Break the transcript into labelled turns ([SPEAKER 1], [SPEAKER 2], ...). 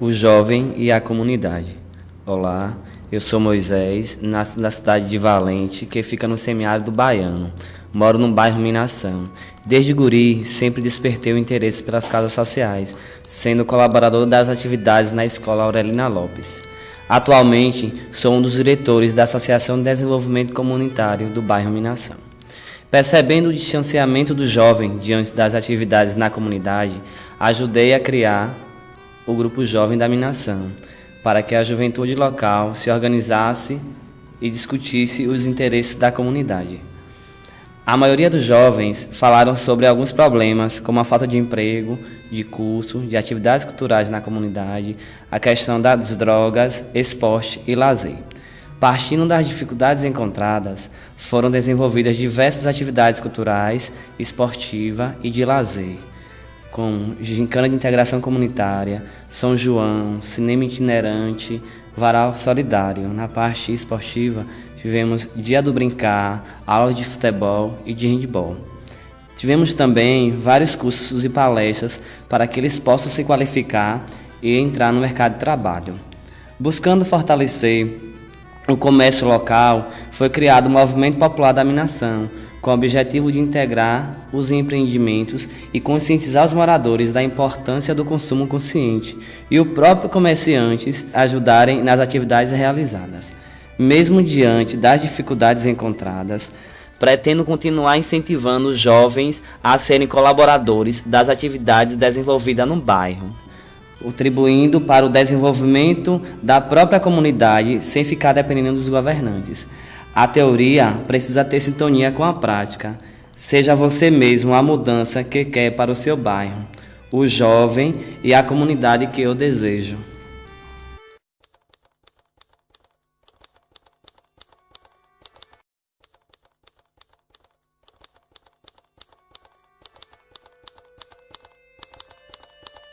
[SPEAKER 1] o jovem e a comunidade. Olá, eu sou Moisés, nasci na cidade de Valente, que fica no semiárido baiano. Moro no bairro Minação. Desde guri, sempre despertei o interesse pelas casas sociais, sendo colaborador das atividades na Escola Aurelina Lopes. Atualmente, sou um dos diretores da Associação de Desenvolvimento Comunitário do bairro Minação. Percebendo o distanciamento do jovem diante das atividades na comunidade, ajudei a criar o Grupo Jovem da Minação, para que a juventude local se organizasse e discutisse os interesses da comunidade. A maioria dos jovens falaram sobre alguns problemas, como a falta de emprego, de curso, de atividades culturais na comunidade, a questão das drogas, esporte e lazer. Partindo das dificuldades encontradas, foram desenvolvidas diversas atividades culturais, esportiva e de lazer com gincana de integração comunitária, São João, cinema itinerante, varal solidário. Na parte esportiva, tivemos dia do brincar, aulas de futebol e de handball. Tivemos também vários cursos e palestras para que eles possam se qualificar e entrar no mercado de trabalho. Buscando fortalecer o comércio local, foi criado o Movimento Popular da Minação, com o objetivo de integrar os empreendimentos e conscientizar os moradores da importância do consumo consciente e o próprio comerciantes ajudarem nas atividades realizadas. Mesmo diante das dificuldades encontradas, pretendo continuar incentivando os jovens a serem colaboradores das atividades desenvolvidas no bairro, contribuindo para o desenvolvimento da própria comunidade sem ficar dependendo dos governantes. A teoria precisa ter sintonia com a prática. Seja você mesmo a mudança que quer para o seu bairro, o jovem e a comunidade que eu desejo.